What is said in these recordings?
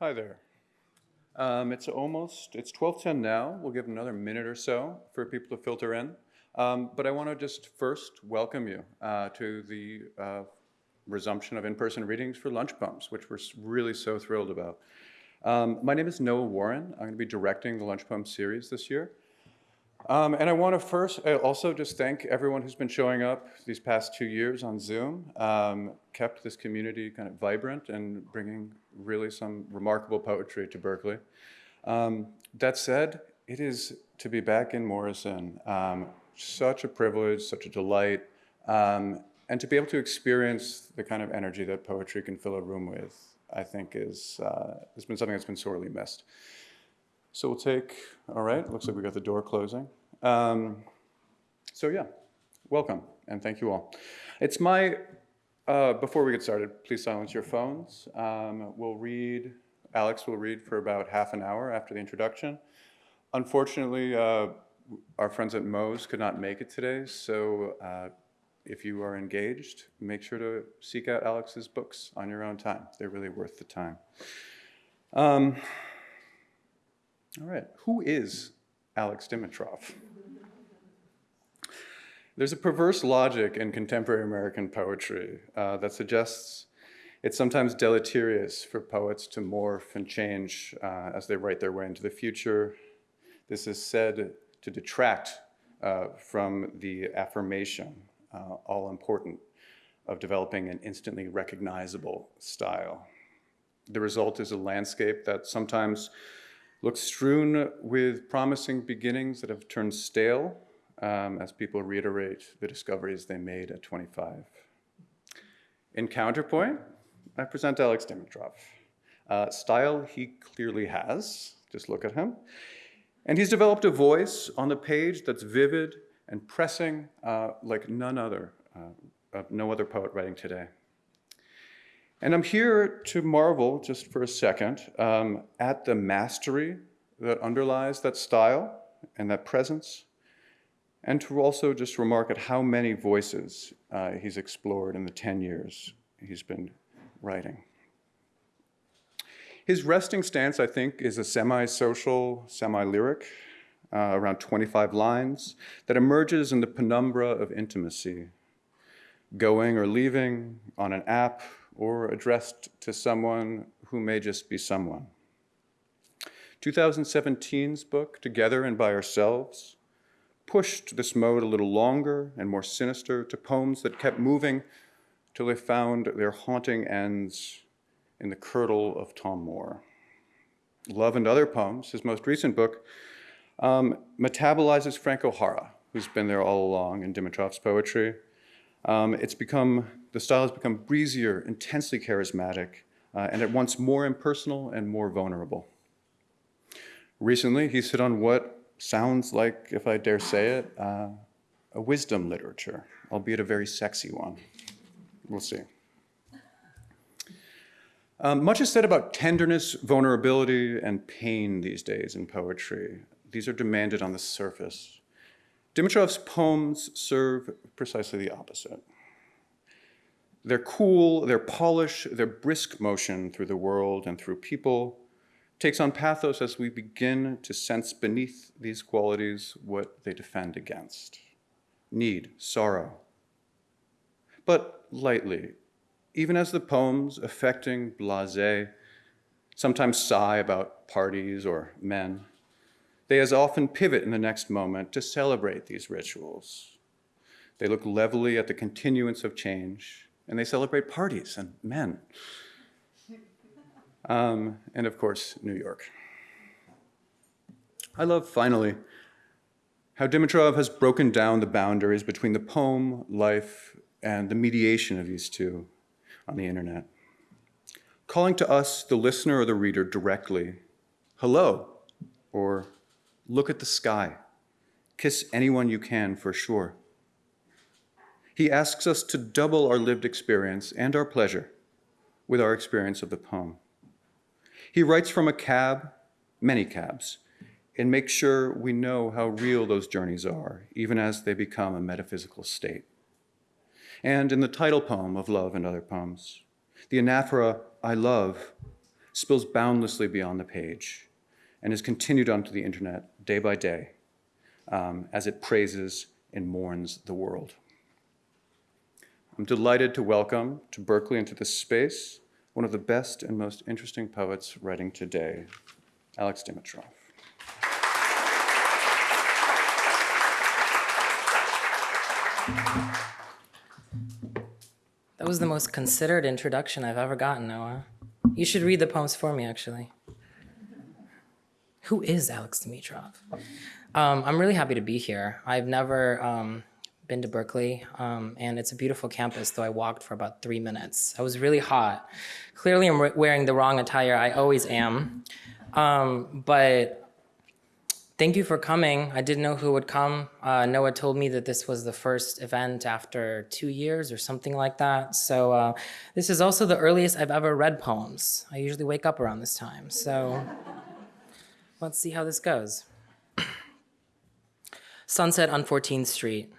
Hi there. Um, it's almost, it's 12:10 now. We'll give another minute or so for people to filter in. Um, but I want to just first welcome you uh, to the uh, resumption of in-person readings for Lunch Poems, which we're really so thrilled about. Um, my name is Noah Warren. I'm going to be directing the Lunch Poem series this year. Um, and I want to first also just thank everyone who's been showing up these past two years on Zoom, um, kept this community kind of vibrant and bringing really some remarkable poetry to Berkeley. Um, that said, it is to be back in Morrison. Um, such a privilege, such a delight, um, and to be able to experience the kind of energy that poetry can fill a room with, I think is, uh, has been something that's been sorely missed. So we'll take, all right, looks like we got the door closing. Um, so yeah, welcome and thank you all. It's my, uh, before we get started, please silence your phones. Um, we'll read, Alex will read for about half an hour after the introduction. Unfortunately, uh, our friends at Moe's could not make it today, so uh, if you are engaged, make sure to seek out Alex's books on your own time. They're really worth the time. Um, all right, who is Alex Dimitrov? There's a perverse logic in contemporary American poetry uh, that suggests it's sometimes deleterious for poets to morph and change uh, as they write their way into the future. This is said to detract uh, from the affirmation, uh, all important, of developing an instantly recognizable style. The result is a landscape that sometimes looks strewn with promising beginnings that have turned stale um, as people reiterate the discoveries they made at 25. In counterpoint, I present Alex Dimitrov. Uh, style he clearly has, just look at him. And he's developed a voice on the page that's vivid and pressing uh, like none other, uh, no other poet writing today. And I'm here to marvel just for a second um, at the mastery that underlies that style and that presence, and to also just remark at how many voices uh, he's explored in the 10 years he's been writing. His resting stance, I think, is a semi-social, semi-lyric, uh, around 25 lines, that emerges in the penumbra of intimacy, going or leaving on an app, or addressed to someone who may just be someone. 2017's book, Together and by Ourselves, pushed this mode a little longer and more sinister to poems that kept moving till they found their haunting ends in the curdle of Tom Moore. Love and Other Poems, his most recent book, um, metabolizes Frank O'Hara, who's been there all along in Dimitrov's poetry. Um, it's become the style has become breezier, intensely charismatic, uh, and at once more impersonal and more vulnerable. Recently, he's hit on what sounds like, if I dare say it, uh, a wisdom literature, albeit a very sexy one. We'll see. Um, much is said about tenderness, vulnerability, and pain these days in poetry. These are demanded on the surface. Dimitrov's poems serve precisely the opposite. They're cool, their polish, their brisk motion through the world and through people takes on pathos as we begin to sense beneath these qualities what they defend against. Need, sorrow. But lightly, even as the poems affecting blase sometimes sigh about parties or men, they as often pivot in the next moment to celebrate these rituals. They look levelly at the continuance of change and they celebrate parties and men. Um, and of course, New York. I love, finally, how Dimitrov has broken down the boundaries between the poem, life, and the mediation of these two on the internet. Calling to us, the listener or the reader, directly, hello, or look at the sky, kiss anyone you can for sure. He asks us to double our lived experience and our pleasure with our experience of the poem. He writes from a cab, many cabs, and makes sure we know how real those journeys are, even as they become a metaphysical state. And in the title poem of Love and Other Poems, the anaphora, I love, spills boundlessly beyond the page and is continued onto the internet day by day um, as it praises and mourns the world. I'm delighted to welcome to Berkeley into this space one of the best and most interesting poets writing today, Alex Dimitrov. That was the most considered introduction I've ever gotten, Noah. You should read the poems for me, actually. Who is Alex Dimitrov? Um, I'm really happy to be here. I've never um, been to Berkeley, um, and it's a beautiful campus, though I walked for about three minutes. I was really hot. Clearly, I'm wearing the wrong attire. I always am. Um, but Thank you for coming. I didn't know who would come. Uh, Noah told me that this was the first event after two years or something like that. So uh, this is also the earliest I've ever read poems. I usually wake up around this time. So let's see how this goes. Sunset on 14th Street.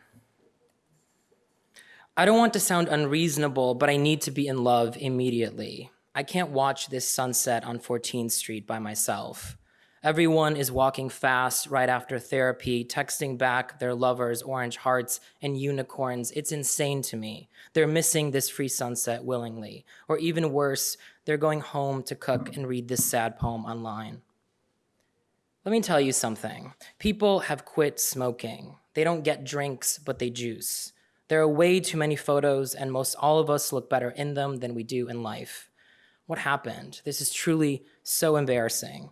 I don't want to sound unreasonable, but I need to be in love immediately. I can't watch this sunset on 14th Street by myself. Everyone is walking fast right after therapy, texting back their lovers orange hearts and unicorns. It's insane to me. They're missing this free sunset willingly. Or even worse, they're going home to cook and read this sad poem online. Let me tell you something. People have quit smoking. They don't get drinks, but they juice. There are way too many photos, and most all of us look better in them than we do in life. What happened? This is truly so embarrassing.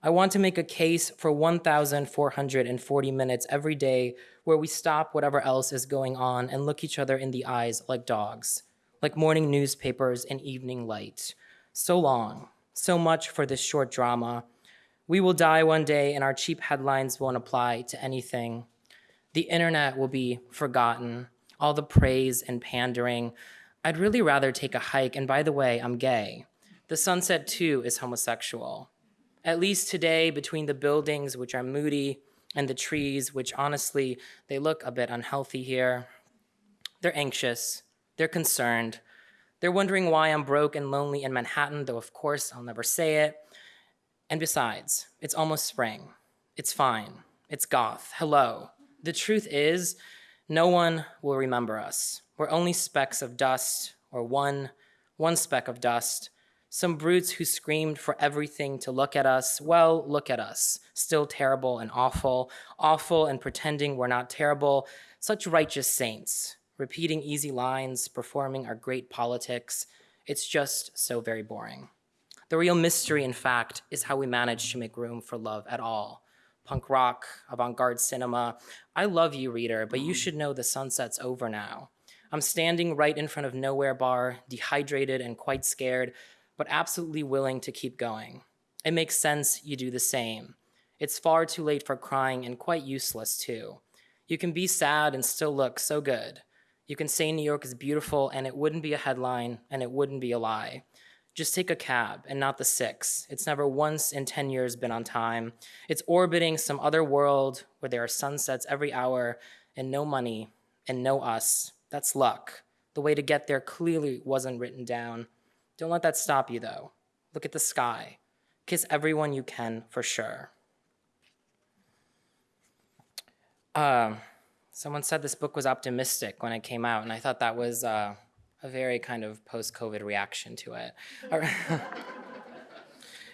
I want to make a case for 1,440 minutes every day where we stop whatever else is going on and look each other in the eyes like dogs, like morning newspapers in evening light. So long, so much for this short drama. We will die one day and our cheap headlines won't apply to anything. The internet will be forgotten, all the praise and pandering. I'd really rather take a hike, and by the way, I'm gay. The sunset too is homosexual. At least today, between the buildings, which are moody, and the trees, which honestly, they look a bit unhealthy here. They're anxious, they're concerned, they're wondering why I'm broke and lonely in Manhattan, though of course I'll never say it. And besides, it's almost spring. It's fine. It's goth. Hello. The truth is, no one will remember us. We're only specks of dust, or one, one speck of dust, some brutes who screamed for everything to look at us. Well, look at us. Still terrible and awful. Awful and pretending we're not terrible. Such righteous saints. Repeating easy lines, performing our great politics. It's just so very boring. The real mystery, in fact, is how we manage to make room for love at all. Punk rock, avant-garde cinema. I love you, reader, but you mm. should know the sunset's over now. I'm standing right in front of Nowhere Bar, dehydrated and quite scared, but absolutely willing to keep going. It makes sense you do the same. It's far too late for crying and quite useless too. You can be sad and still look so good. You can say New York is beautiful and it wouldn't be a headline and it wouldn't be a lie. Just take a cab and not the six. It's never once in 10 years been on time. It's orbiting some other world where there are sunsets every hour and no money and no us. That's luck. The way to get there clearly wasn't written down. Don't let that stop you though. Look at the sky. Kiss everyone you can for sure. Uh, someone said this book was optimistic when it came out, and I thought that was uh, a very kind of post-COVID reaction to it.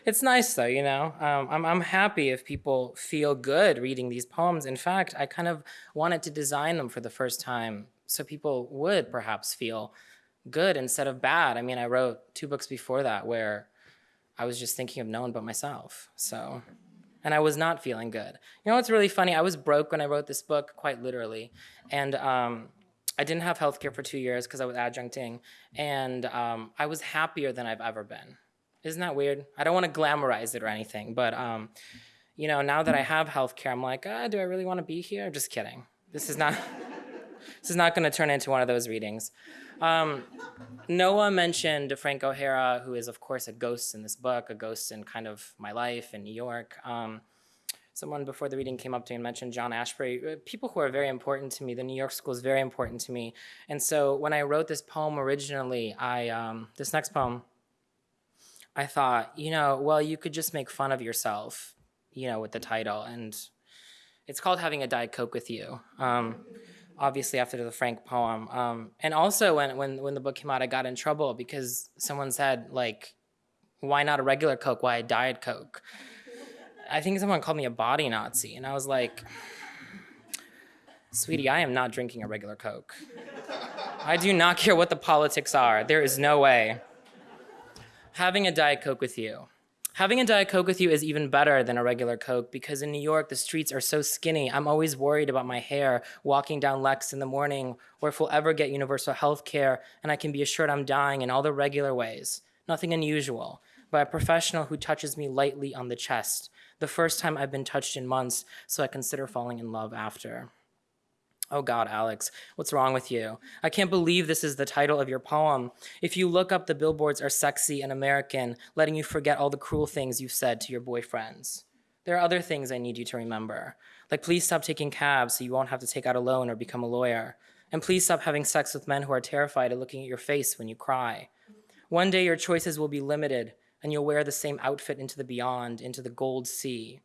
it's nice though, you know. Um, I'm, I'm happy if people feel good reading these poems. In fact, I kind of wanted to design them for the first time so people would perhaps feel good instead of bad. I mean, I wrote two books before that where I was just thinking of no one but myself. So, and I was not feeling good. You know what's really funny? I was broke when I wrote this book, quite literally. And um, I didn't have health care for two years because I was adjuncting. And um, I was happier than I've ever been. Isn't that weird? I don't want to glamorize it or anything, but um, you know, now that I have health care, I'm like, ah, do I really want to be here? I'm Just kidding. This is not, this is not going to turn into one of those readings. Um, Noah mentioned Frank O'Hara, who is, of course, a ghost in this book, a ghost in kind of my life in New York. Um, someone before the reading came up to me and mentioned John Ashbery. Uh, people who are very important to me. The New York School is very important to me. And so when I wrote this poem originally, I um, this next poem, I thought, you know, well, you could just make fun of yourself, you know, with the title. And it's called Having a Diet Coke with You. Um, obviously, after the Frank poem. Um, and also, when, when, when the book came out, I got in trouble because someone said, like, why not a regular Coke? Why a Diet Coke? I think someone called me a body Nazi. And I was like, sweetie, I am not drinking a regular Coke. I do not care what the politics are. There is no way. Having a Diet Coke with you. Having a Diet Coke with you is even better than a regular Coke because in New York, the streets are so skinny. I'm always worried about my hair walking down Lex in the morning or if we'll ever get universal health care and I can be assured I'm dying in all the regular ways. Nothing unusual. By a professional who touches me lightly on the chest. The first time I've been touched in months, so I consider falling in love after. Oh God, Alex, what's wrong with you? I can't believe this is the title of your poem. If you look up, the billboards are sexy and American, letting you forget all the cruel things you've said to your boyfriends. There are other things I need you to remember. Like, please stop taking cabs so you won't have to take out a loan or become a lawyer. And please stop having sex with men who are terrified of looking at your face when you cry. One day your choices will be limited and you'll wear the same outfit into the beyond, into the gold sea.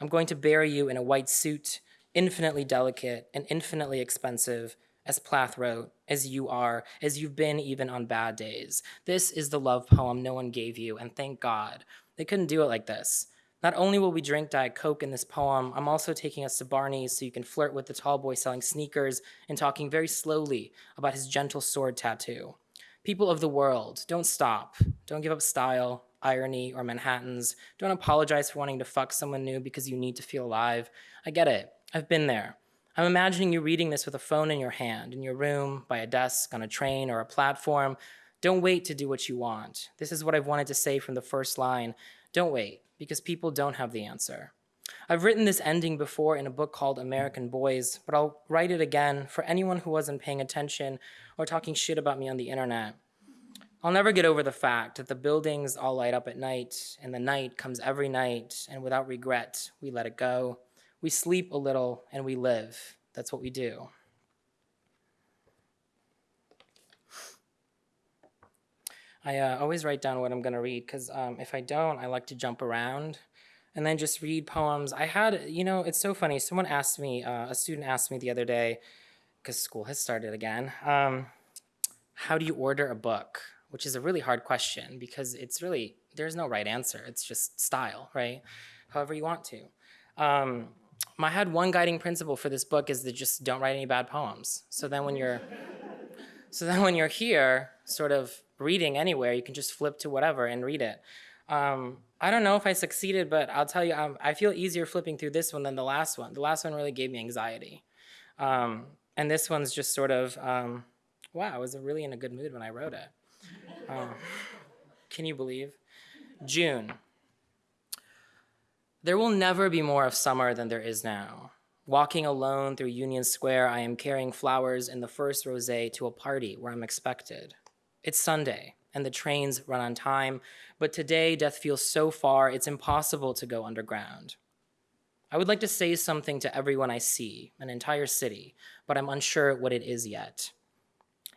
I'm going to bury you in a white suit infinitely delicate and infinitely expensive, as Plath wrote, as you are, as you've been even on bad days. This is the love poem no one gave you, and thank God. They couldn't do it like this. Not only will we drink Diet Coke in this poem, I'm also taking us to Barney's so you can flirt with the tall boy selling sneakers and talking very slowly about his gentle sword tattoo. People of the world, don't stop. Don't give up style, irony, or Manhattans. Don't apologize for wanting to fuck someone new because you need to feel alive. I get it. I've been there. I'm imagining you reading this with a phone in your hand, in your room, by a desk, on a train, or a platform. Don't wait to do what you want. This is what I've wanted to say from the first line. Don't wait, because people don't have the answer. I've written this ending before in a book called American Boys, but I'll write it again for anyone who wasn't paying attention or talking shit about me on the internet. I'll never get over the fact that the buildings all light up at night, and the night comes every night, and without regret, we let it go. We sleep a little and we live. That's what we do. I uh, always write down what I'm going to read because um, if I don't, I like to jump around and then just read poems. I had, you know, it's so funny. Someone asked me, uh, a student asked me the other day, because school has started again, um, how do you order a book? Which is a really hard question because it's really, there's no right answer. It's just style, right? However you want to. Um, I had one guiding principle for this book is that just don't write any bad poems. So then when you're, so then when you're here, sort of reading anywhere, you can just flip to whatever and read it. Um, I don't know if I succeeded, but I'll tell you, um, I feel easier flipping through this one than the last one. The last one really gave me anxiety. Um, and this one's just sort of, um, wow, I was really in a good mood when I wrote it. Um, can you believe? June. There will never be more of summer than there is now. Walking alone through Union Square, I am carrying flowers in the first rosé to a party where I'm expected. It's Sunday, and the trains run on time, but today death feels so far it's impossible to go underground. I would like to say something to everyone I see, an entire city, but I'm unsure what it is yet.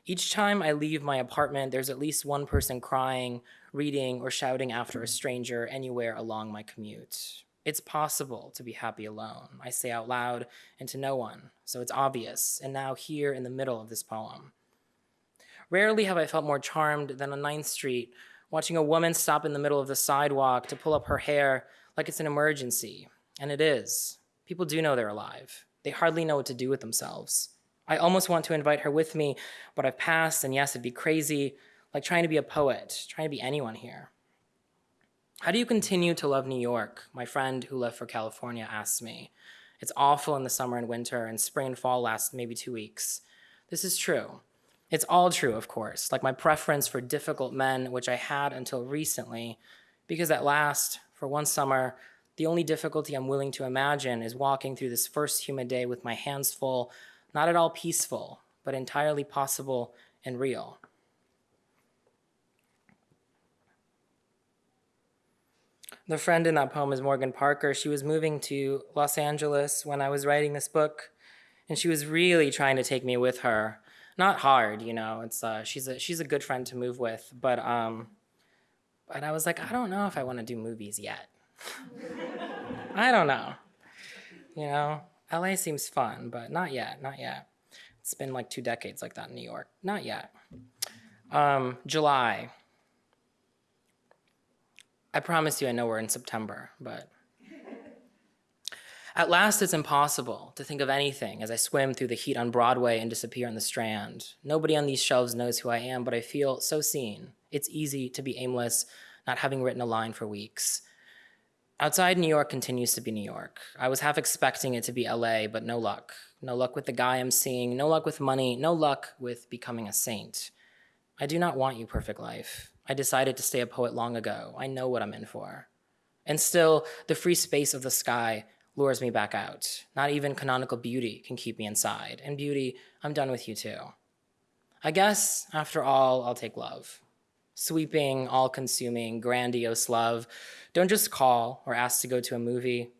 Each time I leave my apartment, there's at least one person crying, reading, or shouting after a stranger anywhere along my commute. It's possible to be happy alone, I say out loud and to no one, so it's obvious, and now here in the middle of this poem. Rarely have I felt more charmed than on 9th Street, watching a woman stop in the middle of the sidewalk to pull up her hair like it's an emergency. And it is. People do know they're alive. They hardly know what to do with themselves. I almost want to invite her with me, but I've passed, and yes, it'd be crazy, like trying to be a poet, trying to be anyone here. How do you continue to love New York? My friend who left for California asked me. It's awful in the summer and winter, and spring and fall last maybe two weeks. This is true. It's all true, of course, like my preference for difficult men, which I had until recently, because at last, for one summer, the only difficulty I'm willing to imagine is walking through this first humid day with my hands full, not at all peaceful, but entirely possible and real. The friend in that poem is Morgan Parker. She was moving to Los Angeles when I was writing this book, and she was really trying to take me with her. Not hard, you know. It's uh, she's a she's a good friend to move with, but um, But I was like, I don't know if I want to do movies yet. I don't know. You know, LA seems fun, but not yet, not yet. It's been like two decades like that in New York. Not yet. Um, July. I promise you I know we're in September, but at last it's impossible to think of anything as I swim through the heat on Broadway and disappear on the Strand. Nobody on these shelves knows who I am, but I feel so seen. It's easy to be aimless, not having written a line for weeks. Outside New York continues to be New York. I was half expecting it to be LA, but no luck. No luck with the guy I'm seeing, no luck with money, no luck with becoming a saint. I do not want you, perfect life. I decided to stay a poet long ago. I know what I'm in for. And still, the free space of the sky lures me back out. Not even canonical beauty can keep me inside. And beauty, I'm done with you too. I guess, after all, I'll take love. Sweeping, all consuming, grandiose love. Don't just call or ask to go to a movie.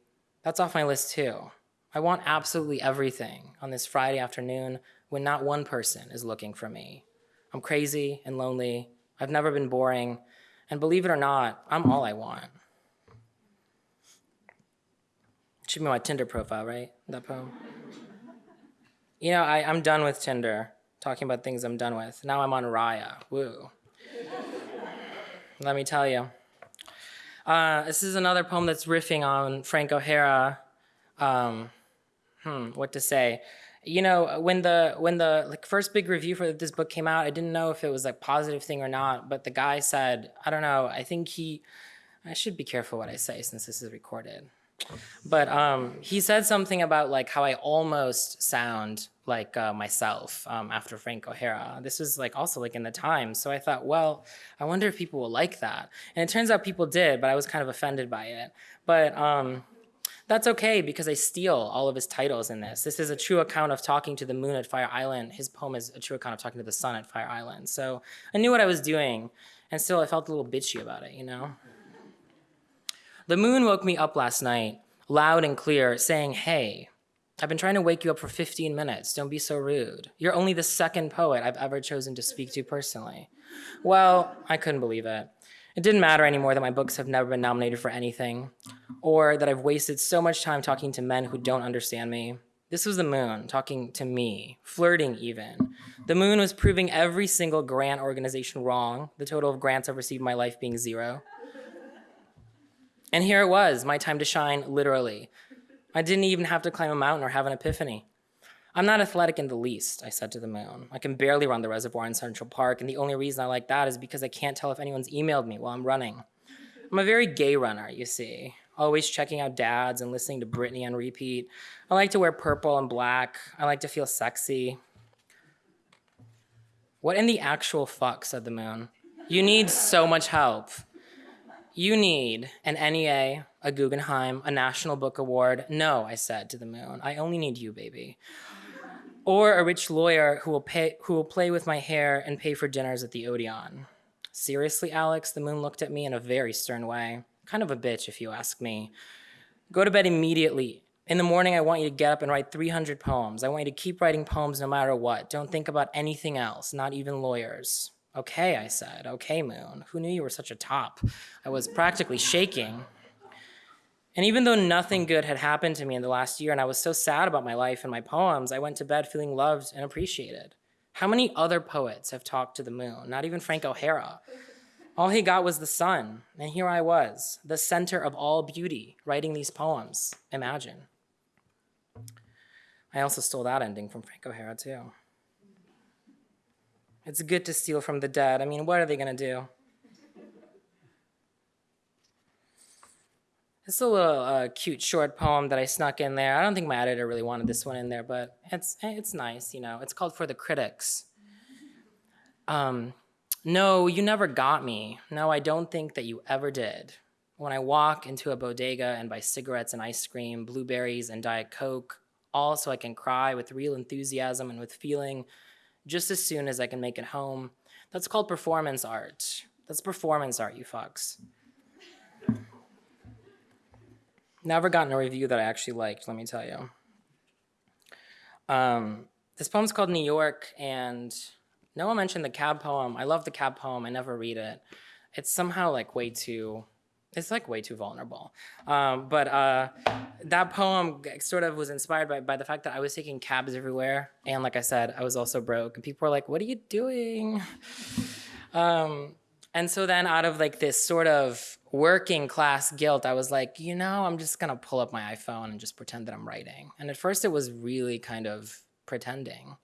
That's off my list too. I want absolutely everything on this Friday afternoon when not one person is looking for me. I'm crazy and lonely. I've never been boring. And believe it or not, I'm all I want. Should be my Tinder profile, right? That poem. You know, I, I'm done with Tinder, talking about things I'm done with. Now I'm on Raya. Woo. Let me tell you. Uh, this is another poem that's riffing on Frank O'Hara. Um, hmm, what to say? You know, when the when the like first big review for this book came out, I didn't know if it was a positive thing or not. But the guy said, I don't know. I think he. I should be careful what I say since this is recorded. But um, he said something about like how I almost sound like uh, myself um, after Frank O'Hara. This was like also like in the Times. So I thought, well, I wonder if people will like that. And it turns out people did, but I was kind of offended by it. But um, that's okay because I steal all of his titles in this. This is a true account of talking to the moon at Fire Island. His poem is a true account of talking to the sun at Fire Island. So I knew what I was doing, and still I felt a little bitchy about it, you know? The moon woke me up last night, loud and clear, saying, Hey, I've been trying to wake you up for 15 minutes. Don't be so rude. You're only the second poet I've ever chosen to speak to personally. Well, I couldn't believe it. It didn't matter anymore that my books have never been nominated for anything, or that I've wasted so much time talking to men who don't understand me. This was the moon talking to me, flirting even. The moon was proving every single grant organization wrong, the total of grants I've received in my life being zero. And here it was, my time to shine, literally. I didn't even have to climb a mountain or have an epiphany. I'm not athletic in the least, I said to the moon. I can barely run the reservoir in Central Park, and the only reason I like that is because I can't tell if anyone's emailed me while I'm running. I'm a very gay runner, you see, always checking out dads and listening to Britney on repeat. I like to wear purple and black. I like to feel sexy. What in the actual fuck, said the moon. You need so much help. You need an NEA, a Guggenheim, a National Book Award. No, I said to the moon. I only need you, baby. Or a rich lawyer who will pay who will play with my hair and pay for dinners at the Odeon. Seriously, Alex? The moon looked at me in a very stern way. Kind of a bitch, if you ask me. Go to bed immediately. In the morning, I want you to get up and write 300 poems. I want you to keep writing poems no matter what. Don't think about anything else, not even lawyers. Okay, I said. Okay, Moon. Who knew you were such a top? I was practically shaking. And even though nothing good had happened to me in the last year and I was so sad about my life and my poems, I went to bed feeling loved and appreciated. How many other poets have talked to the moon? Not even Frank O'Hara. All he got was the sun, and here I was, the center of all beauty, writing these poems. Imagine. I also stole that ending from Frank O'Hara, too. It's good to steal from the dead. I mean, what are they going to do? It's a little uh, cute short poem that I snuck in there. I don't think my editor really wanted this one in there, but it's it's nice, you know. It's called For the Critics. Um, no, you never got me. No, I don't think that you ever did. When I walk into a bodega and buy cigarettes and ice cream, blueberries and Diet Coke, all so I can cry with real enthusiasm and with feeling just as soon as I can make it home. That's called performance art. That's performance art, you fucks. Never gotten a review that I actually liked, let me tell you. Um, this poem's called New York, and no one mentioned the cab poem. I love the cab poem. I never read it. it's somehow like way too it's like way too vulnerable. Um, but uh, that poem sort of was inspired by, by the fact that i was taking cabs everywhere and like i said i was also broke and people were like what are you doing? Um, and so then out of like this sort of working class guilt i was like you know i'm just gonna pull up my iphone and just pretend that i'm writing. And at first it was really kind of pretending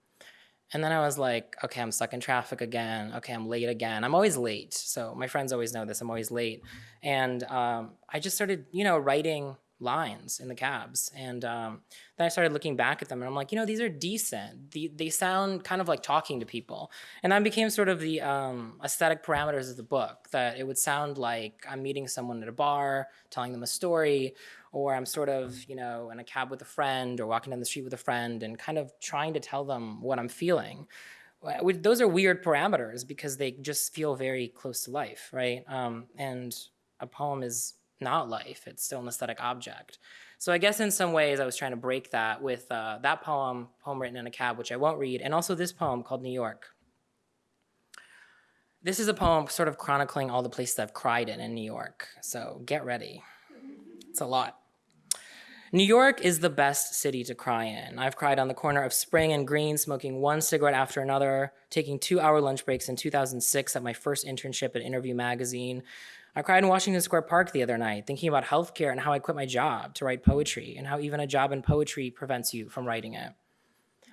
and then I was like, okay, I'm stuck in traffic again. Okay, I'm late again. I'm always late. So my friends always know this. I'm always late. And um, I just started, you know, writing lines in the cabs. And um, then I started looking back at them and I'm like, you know, these are decent. The, they sound kind of like talking to people. And that became sort of the um, aesthetic parameters of the book that it would sound like I'm meeting someone at a bar, telling them a story, or I'm sort of, you know, in a cab with a friend or walking down the street with a friend and kind of trying to tell them what I'm feeling. Those are weird parameters because they just feel very close to life, right? Um, and a poem is not life, it's still an aesthetic object. So I guess in some ways I was trying to break that with uh, that poem, poem written in a cab, which I won't read, and also this poem called New York. This is a poem sort of chronicling all the places I've cried in in New York. So get ready. It's a lot. New York is the best city to cry in. I've cried on the corner of Spring and Greene, smoking one cigarette after another, taking two hour lunch breaks in 2006 at my first internship at Interview Magazine. I cried in Washington Square Park the other night, thinking about healthcare and how I quit my job to write poetry, and how even a job in poetry prevents you from writing it.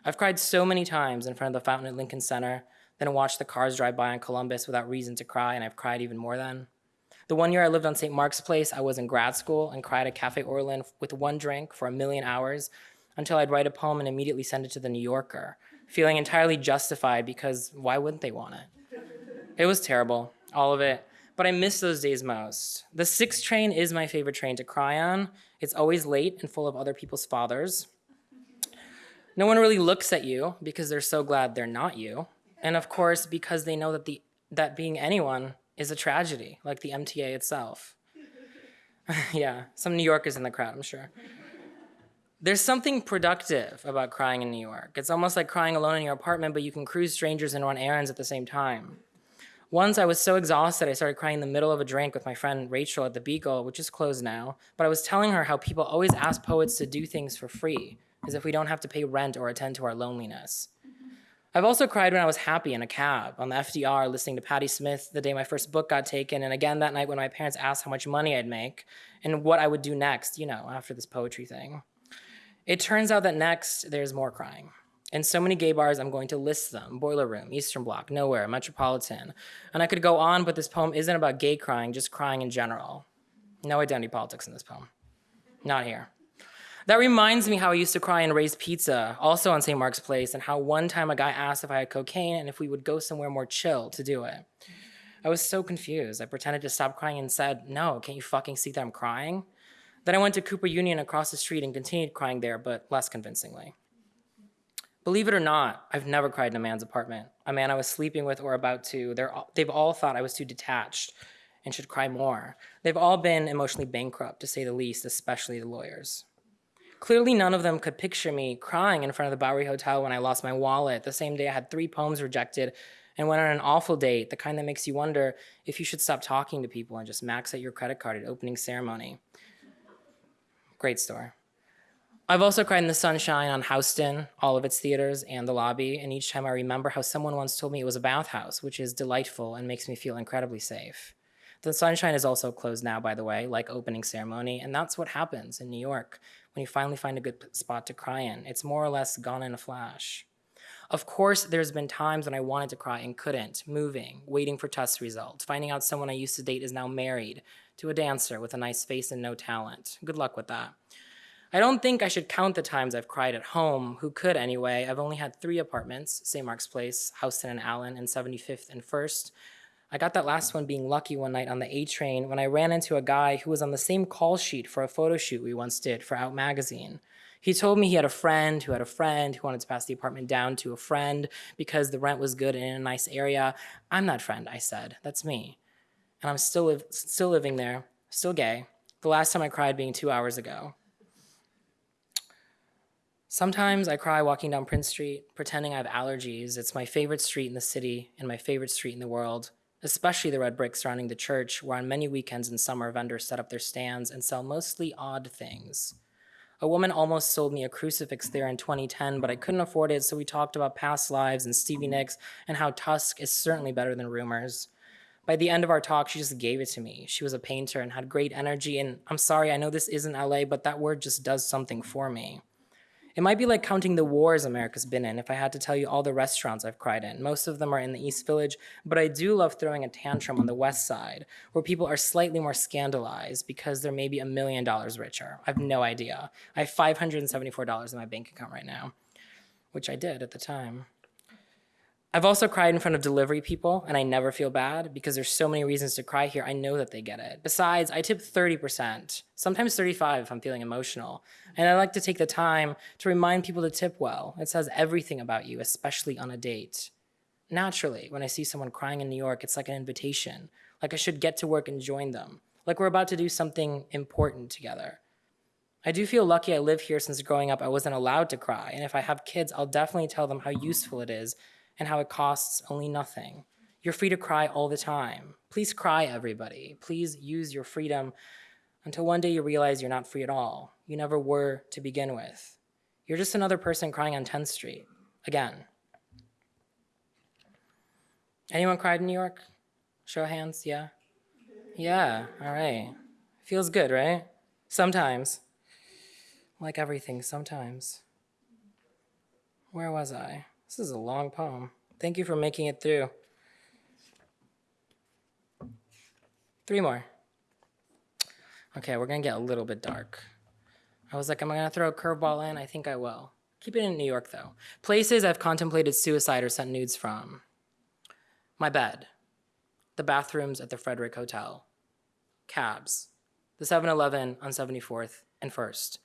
I've cried so many times in front of the fountain at Lincoln Center, then watched the cars drive by on Columbus without reason to cry, and I've cried even more then. The one year I lived on St. Mark's Place, I was in grad school and cried at Cafe Orlin with one drink for a million hours until I'd write a poem and immediately send it to the New Yorker, feeling entirely justified because why wouldn't they want it? It was terrible, all of it, but I miss those days most. The 6 train is my favorite train to cry on. It's always late and full of other people's fathers. No one really looks at you because they're so glad they're not you. And of course, because they know that the that being anyone is a tragedy, like the MTA itself. yeah, some New Yorkers in the crowd, I'm sure. There's something productive about crying in New York. It's almost like crying alone in your apartment, but you can cruise strangers and run errands at the same time. Once I was so exhausted, I started crying in the middle of a drink with my friend Rachel at the Beagle, which is closed now. But I was telling her how people always ask poets to do things for free, as if we don't have to pay rent or attend to our loneliness. I've also cried when I was happy in a cab on the FDR listening to Patti Smith the day my first book got taken, and again that night when my parents asked how much money I'd make and what I would do next, you know, after this poetry thing. It turns out that next there's more crying. In so many gay bars, I'm going to list them Boiler Room, Eastern Bloc, Nowhere, Metropolitan. And I could go on, but this poem isn't about gay crying, just crying in general. No identity politics in this poem. Not here. That reminds me how I used to cry in Ray's Pizza, also on St. Mark's Place, and how one time a guy asked if I had cocaine and if we would go somewhere more chill to do it. I was so confused. I pretended to stop crying and said, No, can't you fucking see that I'm crying? Then I went to Cooper Union across the street and continued crying there, but less convincingly. Believe it or not, I've never cried in a man's apartment. A man I was sleeping with or about to, they've all thought I was too detached and should cry more. They've all been emotionally bankrupt, to say the least, especially the lawyers. Clearly, none of them could picture me crying in front of the Bowery Hotel when I lost my wallet, the same day I had three poems rejected, and went on an awful date, the kind that makes you wonder if you should stop talking to people and just max out your credit card at opening ceremony. Great story. I've also cried in the sunshine on Houston, all of its theaters, and the lobby, and each time I remember how someone once told me it was a bathhouse, which is delightful and makes me feel incredibly safe. The sunshine is also closed now, by the way, like opening ceremony, and that's what happens in New York when you finally find a good spot to cry in. It's more or less gone in a flash. Of course, there's been times when I wanted to cry and couldn't, moving, waiting for test results, finding out someone I used to date is now married to a dancer with a nice face and no talent. Good luck with that. I don't think I should count the times I've cried at home. Who could anyway? I've only had three apartments St. Mark's Place, Houston and Allen, and 75th and 1st. I got that last one being lucky one night on the A train when I ran into a guy who was on the same call sheet for a photo shoot we once did for Out Magazine. He told me he had a friend who had a friend who wanted to pass the apartment down to a friend because the rent was good and in a nice area. I'm that friend, I said. That's me. And I'm still, still living there, still gay. The last time I cried being two hours ago. Sometimes I cry walking down Prince Street, pretending I have allergies. It's my favorite street in the city and my favorite street in the world. Especially the red brick surrounding the church, where on many weekends in summer vendors set up their stands and sell mostly odd things. A woman almost sold me a crucifix there in 2010, but I couldn't afford it, so we talked about past lives and Stevie Nicks and how Tusk is certainly better than Rumors. By the end of our talk, she just gave it to me. She was a painter and had great energy, and I'm sorry, I know this isn't LA, but that word just does something for me. It might be like counting the wars America's been in if I had to tell you all the restaurants I've cried in. Most of them are in the East Village, but I do love throwing a tantrum on the West Side, where people are slightly more scandalized because they're maybe a million dollars richer. I have no idea. I have $574 in my bank account right now, which I did at the time. I've also cried in front of delivery people, and I never feel bad because there's so many reasons to cry here. I know that they get it. Besides, I tip 30%, sometimes 35 if I'm feeling emotional. And I like to take the time to remind people to tip well. It says everything about you, especially on a date. Naturally, when I see someone crying in New York, it's like an invitation, like I should get to work and join them, like we're about to do something important together. I do feel lucky I live here since growing up I wasn't allowed to cry, and if I have kids, I'll definitely tell them how useful it is and how it costs only nothing. You're free to cry all the time. Please cry, everybody. Please use your freedom until one day you realize you're not free at all. You never were to begin with. You're just another person crying on 10th Street. Again. Anyone cried in New York? Show of hands, yeah? Yeah, all right. Feels good, right? Sometimes. Like everything, sometimes. Where was I? This is a long poem. Thank you for making it through. Three more. Okay, we're gonna get a little bit dark. I was like, am I gonna throw a curveball in? I think I will. Keep it in New York though. Places I've contemplated suicide or sent nudes from. My bed. The bathrooms at the Frederick Hotel. Cabs. The 7 Eleven on 74th and 1st.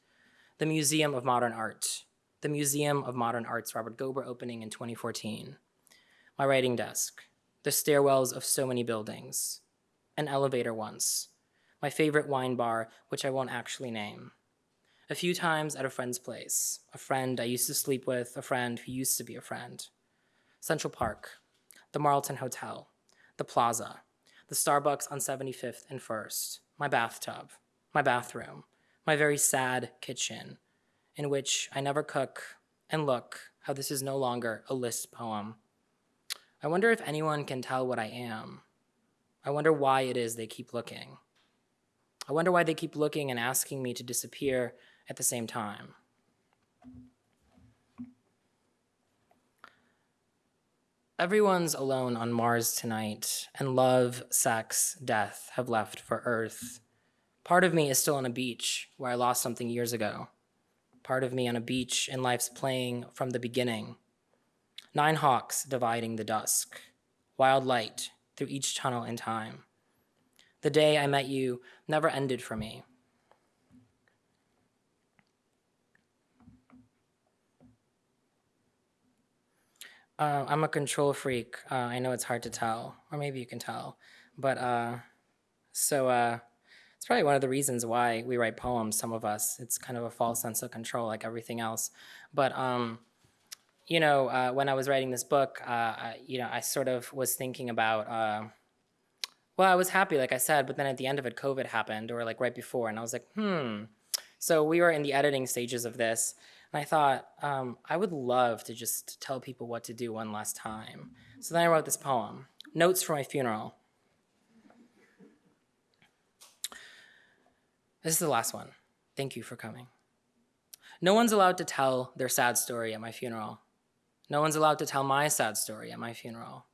The Museum of Modern Art. The Museum of Modern Art's Robert Gober opening in 2014. My writing desk. The stairwells of so many buildings. An elevator once. My favorite wine bar, which I won't actually name. A few times at a friend's place. A friend I used to sleep with, a friend who used to be a friend. Central Park. The Marlton Hotel. The Plaza. The Starbucks on 75th and 1st. My bathtub. My bathroom. My very sad kitchen in which I never cook, and look how this is no longer a list poem. I wonder if anyone can tell what I am. I wonder why it is they keep looking. I wonder why they keep looking and asking me to disappear at the same time. Everyone's alone on Mars tonight, and love, sex, death have left for Earth. Part of me is still on a beach where I lost something years ago part of me on a beach and life's playing from the beginning. Nine hawks dividing the dusk, wild light through each tunnel in time. The day I met you never ended for me. Uh, I'm a control freak. Uh, I know it's hard to tell, or maybe you can tell. But uh, so uh, it's probably one of the reasons why we write poems, some of us. It's kind of a false sense of control like everything else. But, um, you know, uh, when I was writing this book, uh, I, you know, I sort of was thinking about, uh, well, I was happy, like I said, but then at the end of it, COVID happened, or like right before, and I was like, hmm. So we were in the editing stages of this, and I thought, um, I would love to just tell people what to do one last time. So then I wrote this poem, Notes for My Funeral. This is the last one. Thank you for coming. No one's allowed to tell their sad story at my funeral. No one's allowed to tell my sad story at my funeral.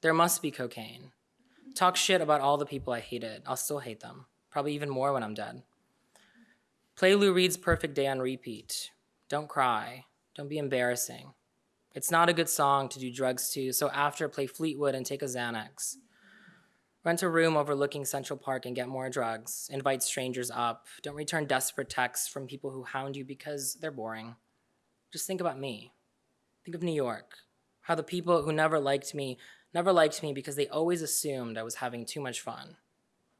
There must be cocaine. Talk shit about all the people I hated. I'll still hate them. Probably even more when I'm dead. Play Lou Reed's Perfect Day on repeat. Don't cry. Don't be embarrassing. It's not a good song to do drugs to, so after, play Fleetwood and take a Xanax. Rent a room overlooking Central Park and get more drugs. Invite strangers up. Don't return desperate texts from people who hound you because they're boring. Just think about me. Think of New York. How the people who never liked me never liked me because they always assumed I was having too much fun.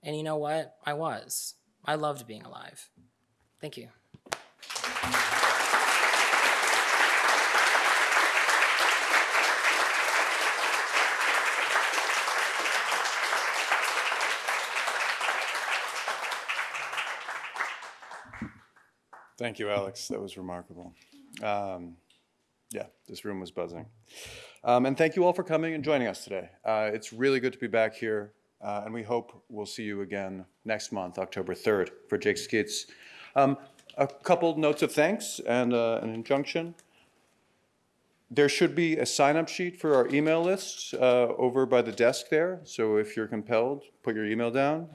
And you know what? I was. I loved being alive. Thank you. Thank you, Alex. That was remarkable. Um, yeah, this room was buzzing. Um, and thank you all for coming and joining us today. Uh, it's really good to be back here, uh, and we hope we'll see you again next month, October 3rd, for Jake Skeets. Um, a couple notes of thanks and uh, an injunction. There should be a sign-up sheet for our email list uh, over by the desk there. So if you're compelled, put your email down.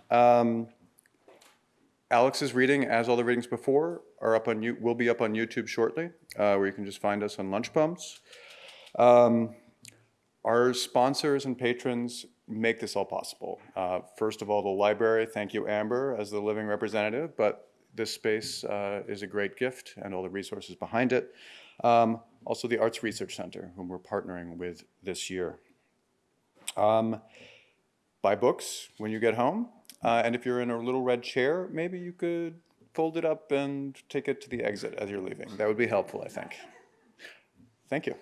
Alex's reading, as all the readings before, are up on you will be up on YouTube shortly, uh, where you can just find us on Lunch Poems. Um, our sponsors and patrons make this all possible. Uh, first of all, the library. Thank you, Amber, as the living representative. But this space uh, is a great gift, and all the resources behind it. Um, also, the Arts Research Center, whom we're partnering with this year. Um, buy books when you get home. Uh, and if you're in a little red chair, maybe you could fold it up and take it to the exit as you're leaving. That would be helpful, I think. Thank you.